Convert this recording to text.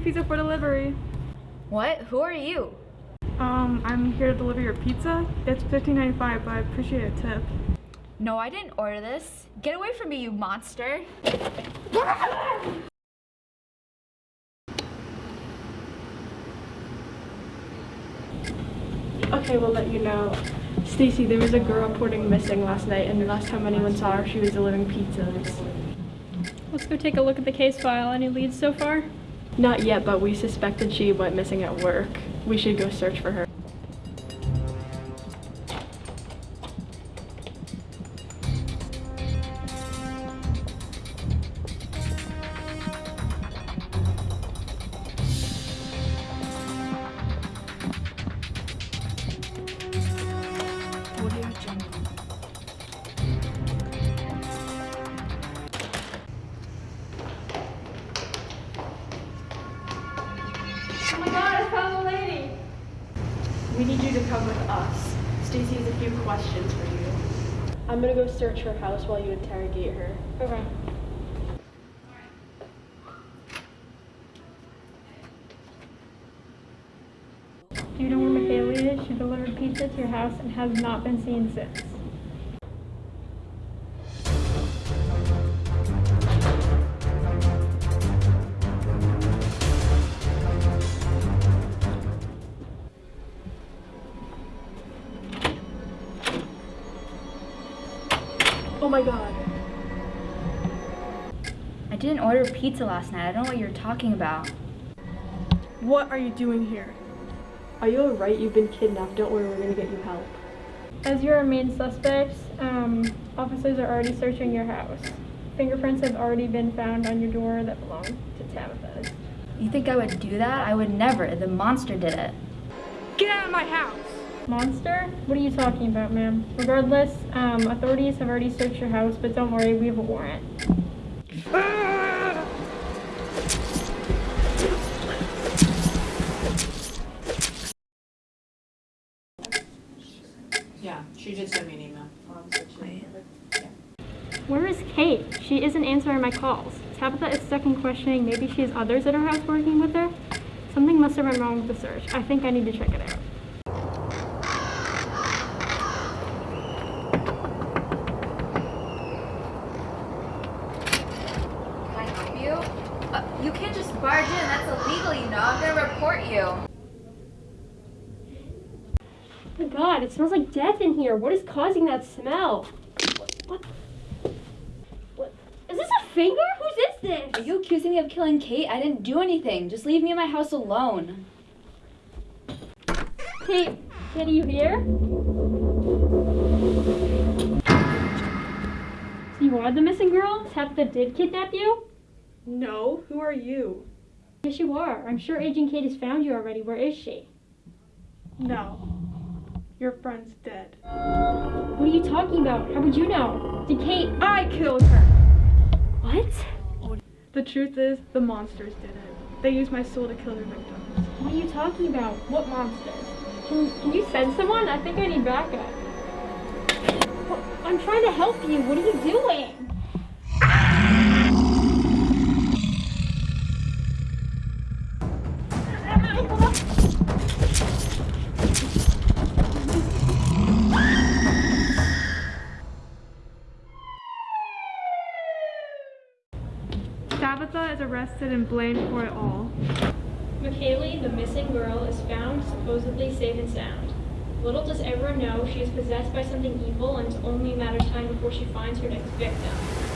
pizza for delivery. What? Who are you? Um, I'm here to deliver your pizza. It's $15.95, but I appreciate a tip. No, I didn't order this. Get away from me, you monster. Okay, we'll let you know. Stacy, there was a girl reporting missing last night, and the last time anyone saw her, she was delivering pizzas. Let's go take a look at the case file. Any leads so far? Not yet, but we suspected she went missing at work. We should go search for her. My god, I found the lady! We need you to come with us. Stacy has a few questions for you. I'm gonna go search her house while you interrogate her. Okay. Do you know where Michaela is? She delivered pizza to your house and has not been seen since. Oh my god. I didn't order pizza last night. I don't know what you're talking about. What are you doing here? Are you alright? You've been kidnapped. Don't worry, we're gonna get you help. As your main suspects, um, officers are already searching your house. Fingerprints have already been found on your door that belong to Tabitha's. You think I would do that? I would never. The monster did it. Get out of my house! Monster? What are you talking about, ma'am? Regardless, um, authorities have already searched your house, but don't worry, we have a warrant. Yeah, she did send me an email. Where is Kate? She isn't answering my calls. Tabitha is stuck in questioning. Maybe she has others at her house working with her. Something must have been wrong with the search. I think I need to check it out. Can I help you? Uh, you can't just barge in. That's illegal, you know. I'm gonna report you. Oh my god, it smells like death in here. What is causing that smell? What? What? Is this a finger? Whose is this? Are you accusing me of killing Kate? I didn't do anything. Just leave me in my house alone. Kate, can you hear? So you are the missing girl? Tabitha did kidnap you? No, who are you? Yes, you are. I'm sure Agent Kate has found you already. Where is she? No. Your friend's dead. What are you talking about? How would you know? Did Kate... I killed her! What? The truth is, the monsters did it. They used my soul to kill their victims. What are you talking about? What monster? Can, can you send someone? I think I need backup. I'm trying to help you. What are you doing? Tabitha is arrested and blamed for it all. McKaylee, the missing girl, is found supposedly safe and sound. Little does everyone know she is possessed by something evil and it's only a matter of time before she finds her next victim.